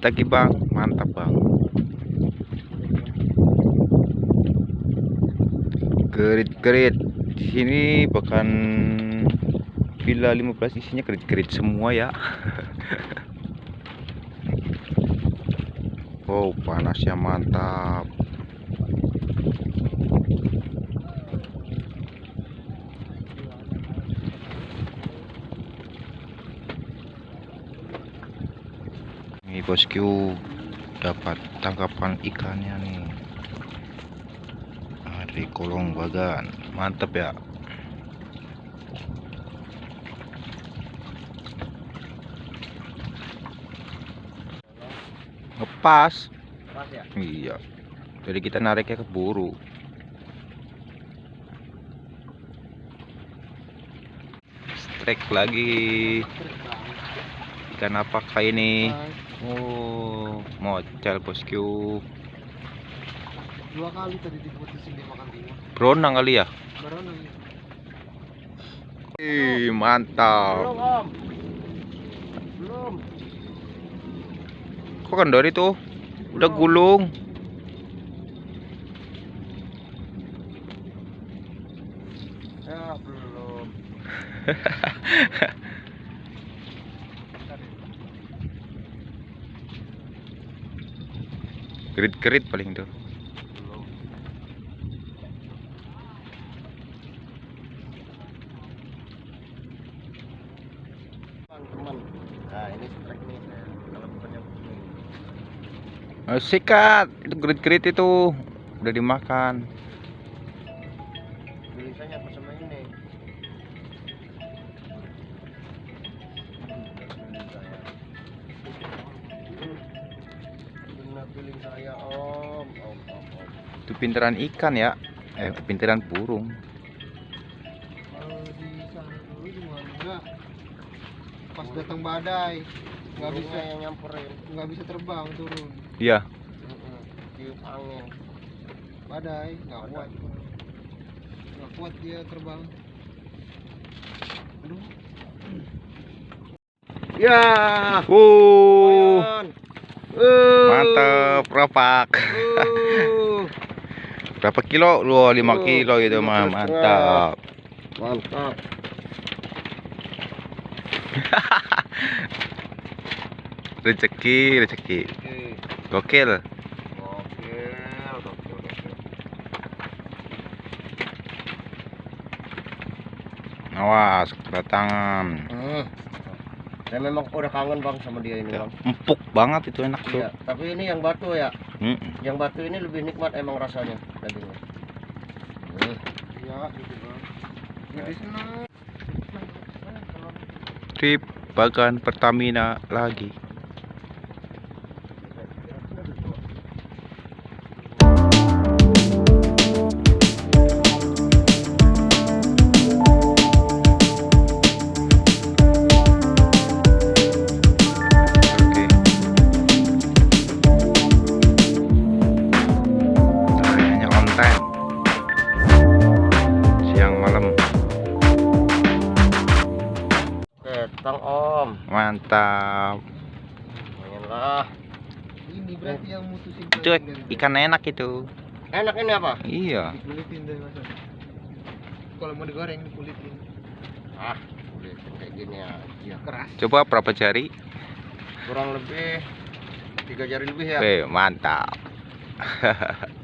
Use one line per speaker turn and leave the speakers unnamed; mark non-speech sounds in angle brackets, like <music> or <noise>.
lagi bang. Mantap bang. Kerit kerit di sini bahkan villa 15 isinya kerit kerit semua ya. <laughs> Wow panasnya mantap Ini bosku dapat tangkapan ikannya nih. Dari kolong bagan. Mantep ya. Ngepas.
Pas ya?
Iya. Jadi kita nariknya ke buru. Strike lagi. Ikan apakah ini? Oh, mocel bosku.
Dua kali tadi diputusin dia makan timur.
Beronang kali ya?
Baru nih.
Ih, mantap.
Belum om. Belum.
Kok kendori tuh? Udah gulung.
Ya belum. <laughs>
Gerit-gerit paling tuh.
Nah ini strike nih saya. Kalau bukannya begini.
Oh, sikat. Itu gerit-gerit itu. Udah dimakan.
Tulisannya apa sama ini? Feeling saya om, om, om, om.
Itu pinteran ikan ya. Eh, pinteran burung.
Kalau di sana dulu gimana? Pas datang badai, nggak bisa yang nyamperin, nggak bisa terbang turun.
Iya.
Tiup angin. Badai, nggak kuat. Nggak kuat dia terbang. Aduh. Ya.
Uh,
lumayan. Uh.
mantep, ropak.
Uh.
Berapa kilo? Lu 5
Oh,
kilo gitu
lima
mah. Mantap.
Mantap. <laughs>
Rezeki, rezeki. Gokil. Awas, kedatangan.
Hmm. Saya memang udah kangen bang sama dia ini bang.
Empuk banget itu enak tuh.
Iya, tapi ini yang batu ya.
Mm.
Yang batu ini lebih nikmat emang rasanya dagingnya. Iya, gitu bang. Jadi senang.
Trip Bagan Pertamina lagi.
Ketang om.
Mantap.
Lah. Ini berarti yang mutusin
Itu ikan enak itu.
Enak ini apa?
Iya.
Dikulitin dari masa. Kalau mau digoreng dikulitin. Ah, kulit kayak gini ya. Iya keras.
Coba berapa jari?
Kurang lebih tiga jari lebih ya.
Weh, mantap. <laughs>